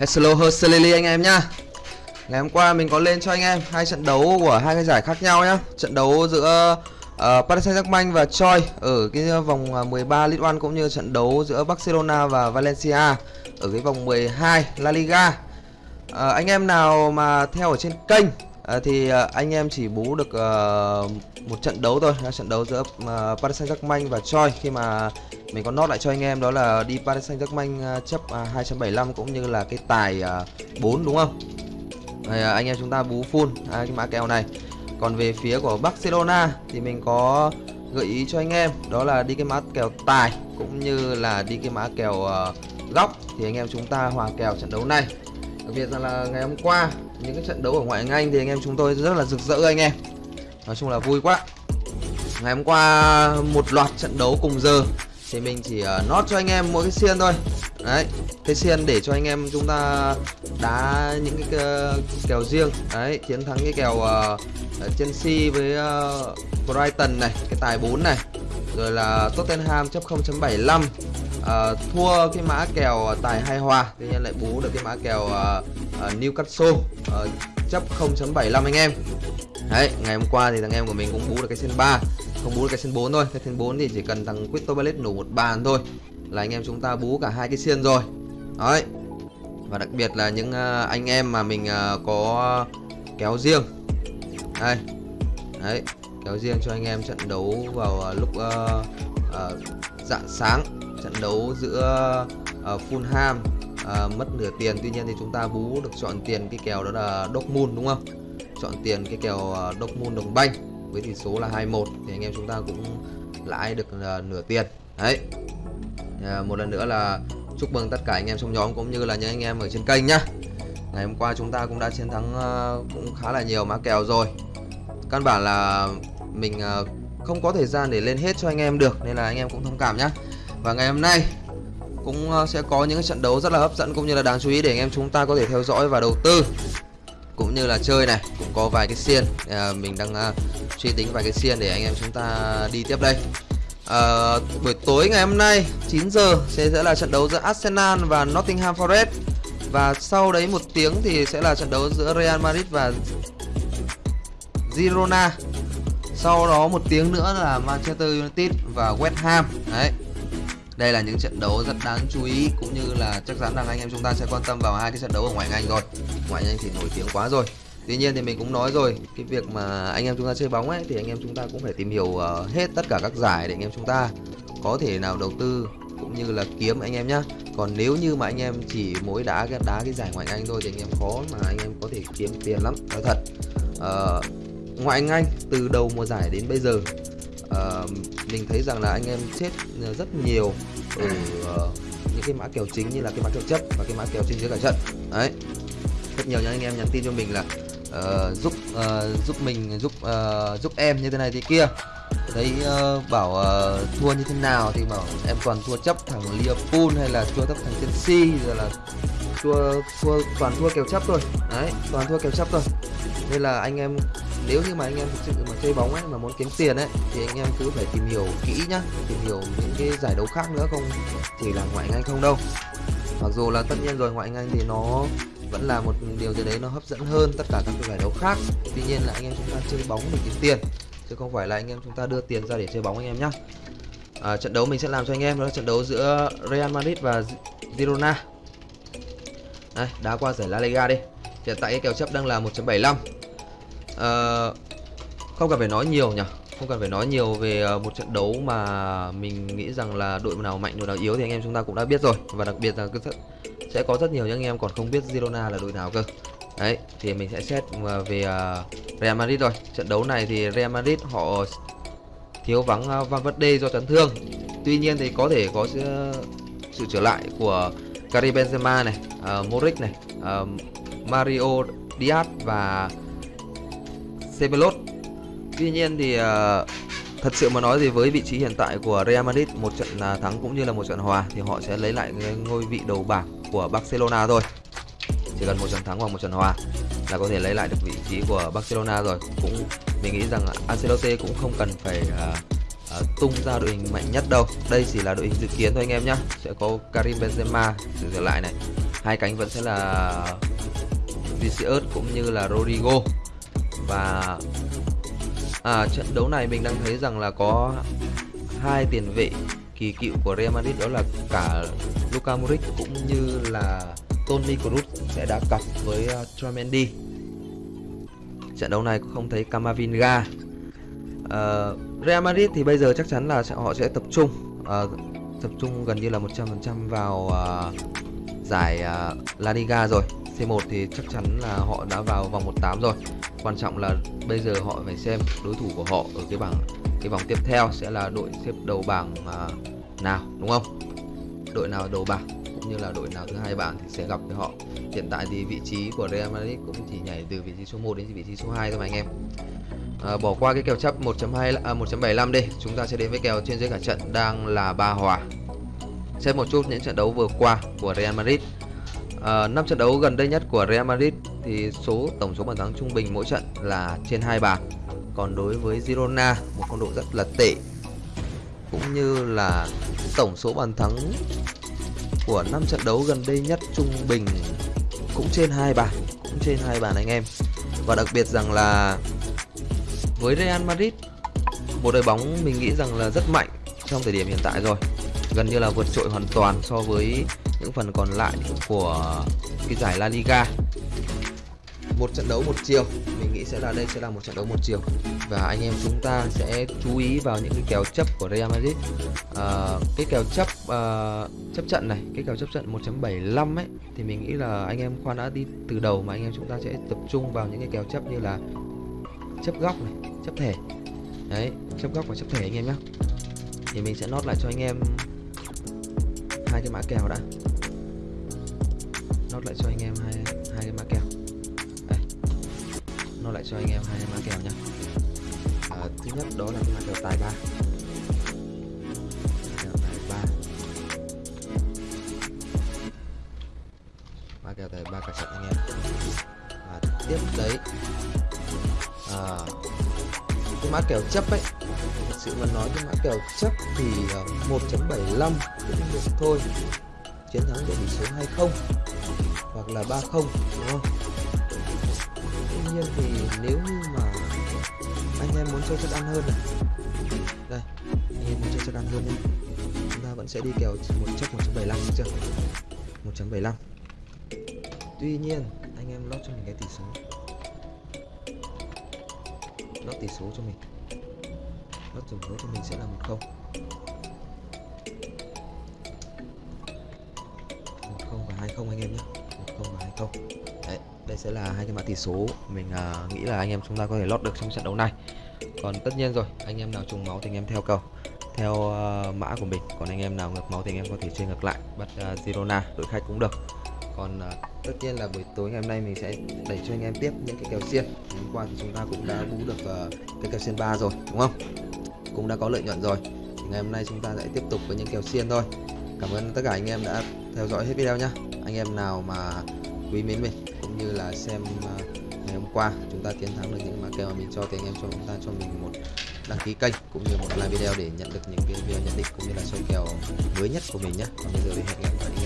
Hello Hercelili anh em nhá. Ngày hôm qua mình có lên cho anh em hai trận đấu của hai cái giải khác nhau nhá. Trận đấu giữa uh, Paris Saint-Germain và Choi ở cái vòng ờ, 13 League One cũng như trận đấu giữa Barcelona và Valencia ở cái vòng 12 La Liga. Uh, Anh em nào mà theo ở trên kênh Ờ, thì ờ, anh em chỉ bú được uh, một trận đấu thôi là trận đấu giữa uh, Paris Saint-Germain và Choi khi mà mình có nốt lại cho anh em đó là đi Paris Saint-Germain uh, chấp à, uh, 275 cũng như là cái tài uh, 4 đúng không? Đây, uh, anh em chúng ta bú full hai cái mã kèo này. Còn về phía của Barcelona thì mình có gợi ý cho anh em đó là đi cái mã kèo tài cũng như là đi cái mã kèo uh, góc thì anh em chúng ta hòa kèo trận đấu này. Đặc biệt rằng là ngày hôm qua những cái trận đấu ở ngoại hạng Anh thì anh em chúng tôi rất là rực rỡ anh em. Nói chung là vui quá. Ngày hôm qua một loạt trận đấu cùng giờ thì mình chỉ ờ, uh, nót cho anh em mỗi cái xiên thôi đấy cái xiên để cho anh em chúng ta đá những cái ờ, kèo riêng đấy chiến thắng cái kèo uh, Chelsea với uh, Brighton này cái tài 4 này rồi là Tottenham chấp 0.75 uh, thua cái mã kèo ờ, tài hai hòa tuy nhiên lại bú được cái mã kèo uh, uh, Newcastle uh, chấp 0.75 anh em. Đấy ngày hôm qua thì thằng em của mình cũng bú được cái xiên 3 không bú được cái xiên 4 thôi. Cái xiên 4 thì chỉ cần thằng Crystal Palace nổ một bàn thôi là anh em chúng ta bú cả hai cái xiên rồi. Đấy và đặc biệt là những uh, anh em mà mình uh, có kéo riêng. Đây đấy kéo riêng cho anh em trận đấu vào uh, lúc uh, uh, dạng sáng trận đấu giữa uh, Fulham uh, mất nửa tiền. Tuy nhiên thì chúng ta bú được chọn tiền cái kèo đó là Dortmund đúng không? Chọn tiền cái kèo uh, Dortmund đồng banh với tỷ số là 21 thì anh em chúng ta cũng lãi được uh, nửa tiền. Đấy. Uh, một lần nữa là chúc mừng tất cả anh em trong nhóm cũng như là những anh em ở trên kênh nhá. Ngày hôm qua chúng ta cũng đã chiến thắng uh, cũng khá là nhiều mã kèo rồi. Căn bản là mình uh, không có thời gian để lên hết cho anh em được nên là anh em cũng thông cảm nhá. Và ngày hôm nay cũng ờ, sẽ có những trận đấu rất là hấp dẫn cũng như là đáng chú ý để anh em chúng ta có thể theo dõi và đầu tư. Cũng như là chơi này cũng có vài cái xiên à, mình đang uh, suy tính vài cái xiên để anh em chúng ta đi tiếp đây. À, buổi tối ngày hôm nay 9 giờ sẽ sẽ là trận đấu giữa Arsenal và Nottingham Forest. Và sau đấy một tiếng thì sẽ là trận đấu giữa Real Madrid và Girona sau đó một tiếng nữa là Manchester United và West Ham. Đấy. Đây là những trận đấu rất đáng chú ý cũng như là chắc chắn rằng anh em chúng ta sẽ quan tâm vào hai cái trận đấu ở ngoại Anh rồi. Ngoại Anh thì nổi tiếng quá rồi. Tuy nhiên thì mình cũng nói rồi cái việc mà anh em chúng ta chơi bóng ấy thì anh em chúng ta cũng phải tìm hiểu ờ, hết tất cả các giải để anh em chúng ta có thể nào đầu tư cũng như là kiếm anh em nhá. Còn nếu như mà anh em chỉ mỗi đá cái đá cái giải ngoại anh thôi thì anh em khó mà anh em có thể kiếm tiền lắm nói thật. Uh, ngoại anh từ đầu mùa giải đến bây giờ. Uh, mình thấy rằng là anh em chết rất nhiều ở uh, ờ, những cái mã kèo chính như là cái mã kèo chấp và cái mã kèo trên dưới cả trận. Đấy. Rất nhiều những anh em nhắn tin cho mình là uh, giúp uh, giúp mình giúp uh, giúp em như thế này thế kia. Thấy uh, bảo uh, thua như thế nào thì bảo em toàn thua chấp thằng Liverpool hay là thua chấp thằng Chelsea rồi là thua thua toàn thua kèo chấp thôi. Đấy toàn thua kèo chấp thôi. Nên là anh em nếu như mà anh em thực sự mà chơi bóng ấy mà muốn kiếm tiền ấy thì anh em cứ phải tìm hiểu kỹ nhá tìm hiểu những cái giải đấu khác nữa không chỉ là ngoại anh không đâu. Mặc dù là tất nhiên rồi ngoại anh thì nó vẫn là một điều gì đấy nó hấp dẫn hơn tất cả các giải đấu khác. Tuy nhiên là anh em chúng ta chơi bóng để kiếm tiền chứ không phải là anh em chúng ta đưa tiền ra để chơi bóng anh em nhá. À, trận đấu mình sẽ làm cho anh em đó là trận đấu giữa Real Madrid và Girona. Đây đá qua giải La Liga đi. Hiện tại cái kèo chấp đang là 1.75 à, không cần phải nói nhiều nhỉ. Không cần phải nói nhiều về ờ, một trận đấu mà mình nghĩ rằng là đội nào mạnh đội nào yếu thì anh em chúng ta cũng đã biết rồi. Và đặc biệt là sẽ có rất nhiều những anh em còn không biết Girona là đội nào cơ. Đấy thì mình sẽ xét ờ, về Real Madrid rồi trận đấu này thì Real Madrid họ thiếu vắng Van Valverde do chấn thương. Tuy nhiên thì có thể có sự trở lại của Karim Benzema này uh, Modric này uh, Mario Diaz và Ceballos tuy nhiên thì uh, thật sự mà nói thì với vị trí hiện tại của Real Madrid một trận uh, thắng cũng như là một trận hòa thì họ sẽ lấy lại ngôi vị đầu bảng của Barcelona thôi. Chỉ cần một trận thắng hoặc một trận hòa là có thể lấy lại được vị trí của Barcelona rồi. Cũng mình nghĩ rằng Ancelotti cũng không cần phải uh, uh, tung ra đội hình mạnh nhất đâu. Đây chỉ là đội hình dự kiến thôi anh em nhé sẽ có Karim Benzema sử trở lại này. Hai cánh vẫn sẽ là Vinicius cũng như là Rodrigo và à, trận đấu này mình đang thấy rằng là có hai tiền vệ kỳ cựu của Real Madrid đó là cả Luka Modric cũng như là Toni Kroos sẽ đã cặp với à, uh, Troy Mendy. Trận đấu này cũng không thấy Camavinga. Uh, Real Madrid thì bây giờ chắc chắn là sẽ, họ sẽ tập trung uh, tập trung gần như là 100% vào uh, giải uh, La Liga rồi. C1 thì chắc chắn là họ đã vào vòng 1/8 rồi. Quan trọng là bây giờ họ phải xem đối thủ của họ ở cái bảng cái vòng tiếp theo sẽ là đội xếp đầu bảng à, nào đúng không? Đội nào đầu bảng cũng như là đội nào thứ hai bảng thì sẽ gặp với họ. Hiện tại thì vị trí của Real Madrid cũng chỉ nhảy từ vị trí số 1 đến vị trí số 2 thôi mà anh em. À, bỏ qua cái kèo chấp 1.2 à, 1.75 đi, chúng ta sẽ đến với kèo trên dưới cả trận đang là ba hòa. Xem một chút những trận đấu vừa qua của Real Madrid. À, 5 trận đấu gần đây nhất của Real Madrid thì số tổng số bàn thắng trung bình mỗi trận là trên hai bàn. Còn đối với Girona, một phong độ rất là tệ cũng như là tổng số bàn thắng của 5 trận đấu gần đây nhất trung bình cũng trên hai bàn, cũng trên hai bàn anh em. Và đặc biệt rằng là với Real Madrid, một đội bóng mình nghĩ rằng là rất mạnh trong thời điểm hiện tại rồi. Gần như là vượt trội hoàn toàn so với những phần còn lại của cái giải La Liga một trận đấu một chiều. Mình nghĩ sẽ là đây sẽ là một trận đấu một chiều. Và anh em chúng ta sẽ chú ý vào những cái kèo chấp của Real Madrid. À, cái kèo chấp uh, chấp trận này cái kèo chấp trận 1.75 ấy thì mình nghĩ là anh em khoan đã đi từ đầu mà anh em chúng ta sẽ tập trung vào những cái kèo chấp như là chấp góc này chấp thẻ đấy chấp góc và chấp thẻ anh em nhé thì mình sẽ nốt lại cho anh em hai cái mã kèo đã. Nốt lại cho anh em hai nó lại cho anh em hai mã kèo nhá. À, thứ nhất đó là cái mã kèo tài ba. Kèo tài ba. Mã kèo tài ba cả trận anh em. Và tiếp đấy à, cái mã kèo chấp ấy thật sự mà nói cái mã kèo chấp thì à, 1.75 cũng được thôi. Chiến thắng để tỷ số 20 hoặc là 30 đúng không? Nhiên thì nếu như mà anh em muốn chơi chất ăn hơn này. Đây, anh em muốn chơi chất ăn hơn nhé. Chúng ta vẫn sẽ đi kèo một chấp 1.75 chưa? 1.75 tuy nhiên, anh em lót cho mình cái tỷ số. Lót tỷ số cho mình. Lót tổng số cho mình sẽ là một không. Một không và hai không anh em nhé không đấy đây sẽ là hai cái mã tỷ số. Mình uh, nghĩ là anh em chúng ta có thể lót được trong trận đấu này. Còn tất nhiên rồi anh em nào trùng máu thì anh em theo cầu. Theo uh, mã của mình còn anh em nào ngược máu thì anh em có thể chơi ngược lại bắt uh, Girona đội khách cũng được. Còn uh, tất nhiên là buổi tối ngày hôm nay mình sẽ đẩy cho anh em tiếp những cái kèo xiên. Hôm qua thì chúng ta cũng đã bú được uh, cái kèo xiên 3 rồi đúng không? Cũng đã có lợi nhuận rồi. Thì ngày hôm nay chúng ta sẽ tiếp tục với những kèo xiên thôi. Cảm ơn tất cả anh em đã theo dõi hết video nhá. Anh em nào mà quý mến mình cũng như là xem uh, ngày hôm qua chúng ta chiến thắng được những mã kèo mà mình cho thì anh em cho chúng ta cho mình một đăng ký kênh cũng như một like video để nhận được những cái video nhận định cũng như là soi kèo mới nhất của mình nhé. Còn bây giờ thì hẹn gặp lại.